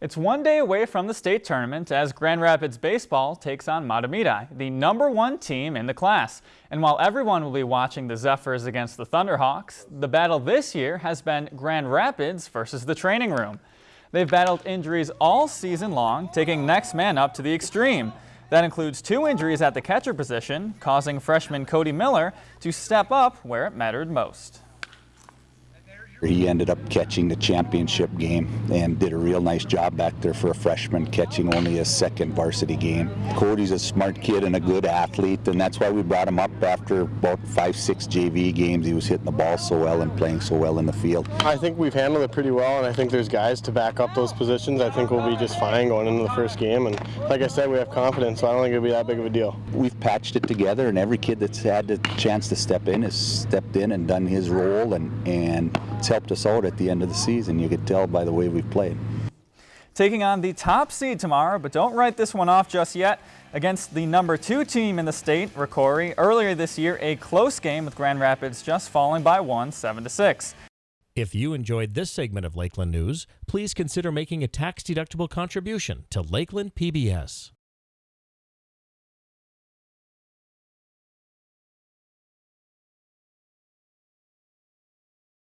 It's one day away from the state tournament as Grand Rapids Baseball takes on Mahtomedi, the number one team in the class. And while everyone will be watching the Zephyrs against the Thunderhawks, the battle this year has been Grand Rapids versus the training room. They've battled injuries all season long, taking next man up to the extreme. That includes two injuries at the catcher position, causing freshman Cody Miller to step up where it mattered most. He ended up catching the championship game and did a real nice job back there for a freshman, catching only his second varsity game. Cody's a smart kid and a good athlete, and that's why we brought him up after about five, six JV games. He was hitting the ball so well and playing so well in the field. I think we've handled it pretty well, and I think there's guys to back up those positions. I think we'll be just fine going into the first game, and like I said, we have confidence, so I don't think it'll be that big of a deal. We've patched it together, and every kid that's had the chance to step in has stepped in and done his role, and, and it's helped us out at the end of the season. You could tell by the way we've played. Taking on the top seed tomorrow, but don't write this one off just yet. Against the number two team in the state, Rocori, earlier this year, a close game with Grand Rapids just falling by one, 7 to 6. If you enjoyed this segment of Lakeland News, please consider making a tax-deductible contribution to Lakeland PBS.